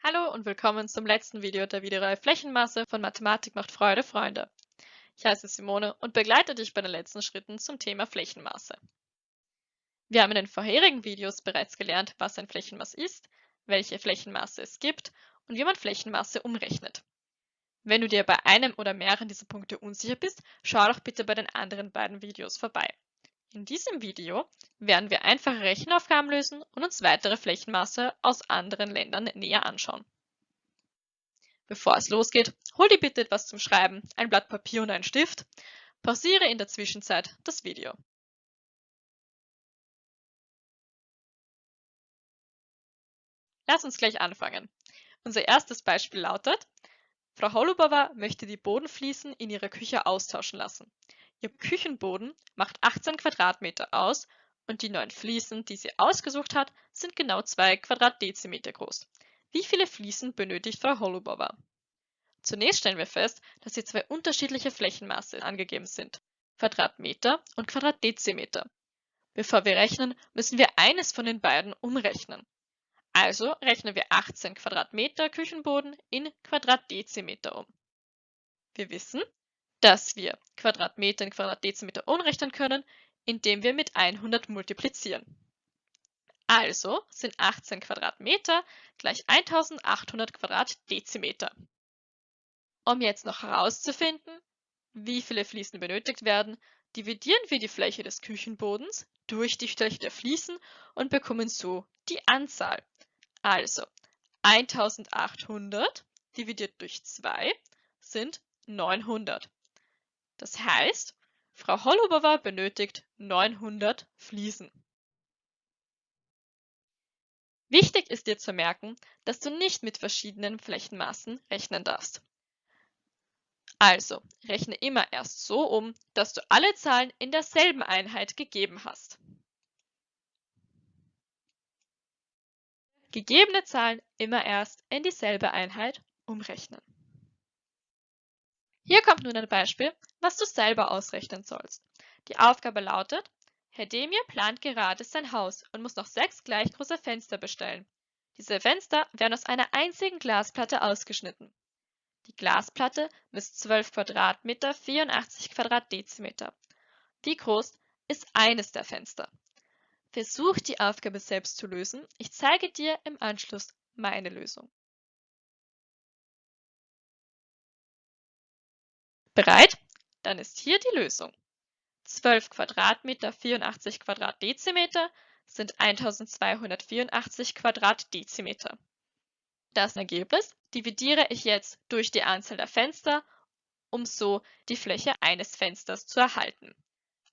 Hallo und willkommen zum letzten Video der Videoreihe Flächenmasse von Mathematik macht Freude, Freunde. Ich heiße Simone und begleite dich bei den letzten Schritten zum Thema Flächenmaße. Wir haben in den vorherigen Videos bereits gelernt, was ein Flächenmaß ist, welche Flächenmaße es gibt und wie man Flächenmaße umrechnet. Wenn du dir bei einem oder mehreren dieser Punkte unsicher bist, schau doch bitte bei den anderen beiden Videos vorbei. In diesem Video werden wir einfache Rechenaufgaben lösen und uns weitere Flächenmaße aus anderen Ländern näher anschauen. Bevor es losgeht, hol dir bitte etwas zum Schreiben, ein Blatt Papier und einen Stift. Pausiere in der Zwischenzeit das Video. Lass uns gleich anfangen. Unser erstes Beispiel lautet, Frau Holubova möchte die Bodenfliesen in ihrer Küche austauschen lassen. Ihr Küchenboden macht 18 Quadratmeter aus und die neun Fliesen, die sie ausgesucht hat, sind genau 2 Quadratdezimeter groß. Wie viele Fliesen benötigt Frau Holubova? Zunächst stellen wir fest, dass hier zwei unterschiedliche Flächenmaße angegeben sind, Quadratmeter und Quadratdezimeter. Bevor wir rechnen, müssen wir eines von den beiden umrechnen. Also rechnen wir 18 Quadratmeter Küchenboden in Quadratdezimeter um. Wir wissen, dass wir Quadratmeter in Quadratdezimeter umrechnen können, indem wir mit 100 multiplizieren. Also sind 18 Quadratmeter gleich 1800 Quadratdezimeter. Um jetzt noch herauszufinden, wie viele Fliesen benötigt werden, dividieren wir die Fläche des Küchenbodens durch die Fläche der Fliesen und bekommen so die Anzahl. Also 1800 dividiert durch 2 sind 900. Das heißt, Frau Holubova benötigt 900 Fliesen. Wichtig ist dir zu merken, dass du nicht mit verschiedenen Flächenmaßen rechnen darfst. Also, rechne immer erst so um, dass du alle Zahlen in derselben Einheit gegeben hast. Gegebene Zahlen immer erst in dieselbe Einheit umrechnen. Hier kommt nun ein Beispiel, was du selber ausrechnen sollst. Die Aufgabe lautet, Herr Demir plant gerade sein Haus und muss noch sechs gleich große Fenster bestellen. Diese Fenster werden aus einer einzigen Glasplatte ausgeschnitten. Die Glasplatte misst 12 Quadratmeter, 84 Quadratdezimeter. Wie groß ist eines der Fenster? Versuch die Aufgabe selbst zu lösen. Ich zeige dir im Anschluss meine Lösung. Bereit? Dann ist hier die Lösung. 12 Quadratmeter 84 Quadratdezimeter sind 1284 Quadratdezimeter. Das Ergebnis dividiere ich jetzt durch die Anzahl der Fenster, um so die Fläche eines Fensters zu erhalten.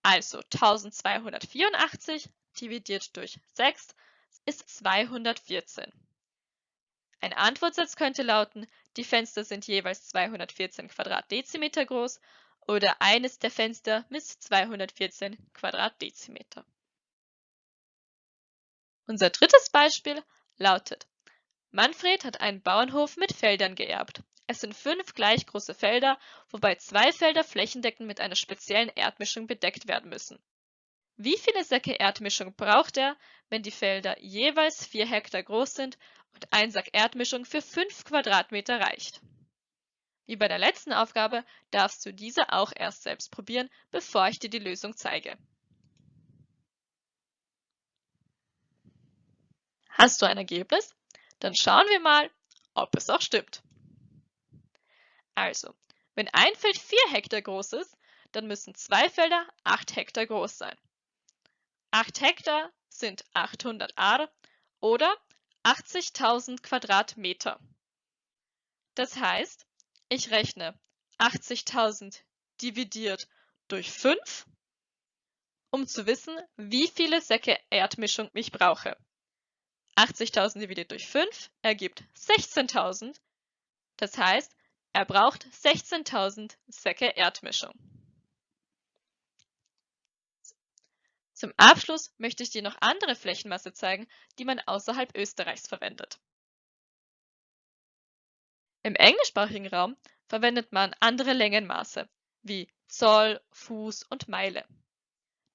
Also 1284 dividiert durch 6 ist 214. Ein Antwortsatz könnte lauten, die Fenster sind jeweils 214 Quadratdezimeter groß oder eines der Fenster misst 214 Quadratdezimeter. Unser drittes Beispiel lautet, Manfred hat einen Bauernhof mit Feldern geerbt. Es sind fünf gleich große Felder, wobei zwei Felder flächendeckend mit einer speziellen Erdmischung bedeckt werden müssen. Wie viele Säcke Erdmischung braucht er, wenn die Felder jeweils 4 Hektar groß sind und ein Sack Erdmischung für 5 Quadratmeter reicht? Wie bei der letzten Aufgabe darfst du diese auch erst selbst probieren, bevor ich dir die Lösung zeige. Hast du ein Ergebnis? Dann schauen wir mal, ob es auch stimmt. Also, wenn ein Feld 4 Hektar groß ist, dann müssen zwei Felder 8 Hektar groß sein. 8 Hektar sind 800 Ar oder 80.000 Quadratmeter. Das heißt, ich rechne 80.000 dividiert durch 5, um zu wissen, wie viele Säcke Erdmischung ich brauche. 80.000 dividiert durch 5 ergibt 16.000. Das heißt, er braucht 16.000 Säcke Erdmischung. Zum Abschluss möchte ich dir noch andere Flächenmasse zeigen, die man außerhalb Österreichs verwendet. Im englischsprachigen Raum verwendet man andere Längenmaße wie Zoll, Fuß und Meile.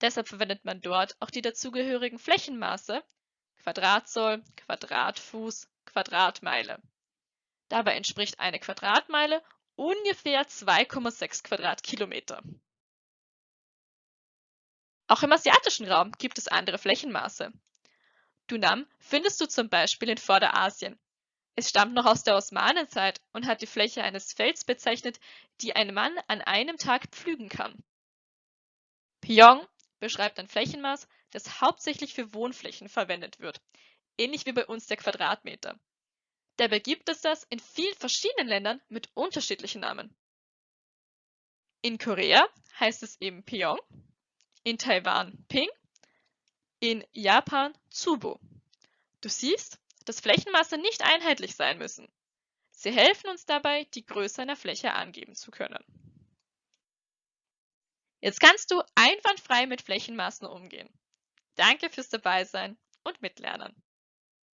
Deshalb verwendet man dort auch die dazugehörigen Flächenmaße Quadratzoll, Quadratfuß, Quadratmeile. Dabei entspricht eine Quadratmeile ungefähr 2,6 Quadratkilometer. Auch im asiatischen Raum gibt es andere Flächenmaße. Dunam findest du zum Beispiel in Vorderasien. Es stammt noch aus der Osmanenzeit und hat die Fläche eines Felds bezeichnet, die ein Mann an einem Tag pflügen kann. Pyong beschreibt ein Flächenmaß, das hauptsächlich für Wohnflächen verwendet wird, ähnlich wie bei uns der Quadratmeter. Dabei gibt es das in vielen verschiedenen Ländern mit unterschiedlichen Namen. In Korea heißt es eben Pyong, in Taiwan Ping, in Japan Tsubo. Du siehst, dass Flächenmaße nicht einheitlich sein müssen. Sie helfen uns dabei, die Größe einer Fläche angeben zu können. Jetzt kannst du einwandfrei mit Flächenmaßen umgehen. Danke fürs Dabeisein und Mitlernen.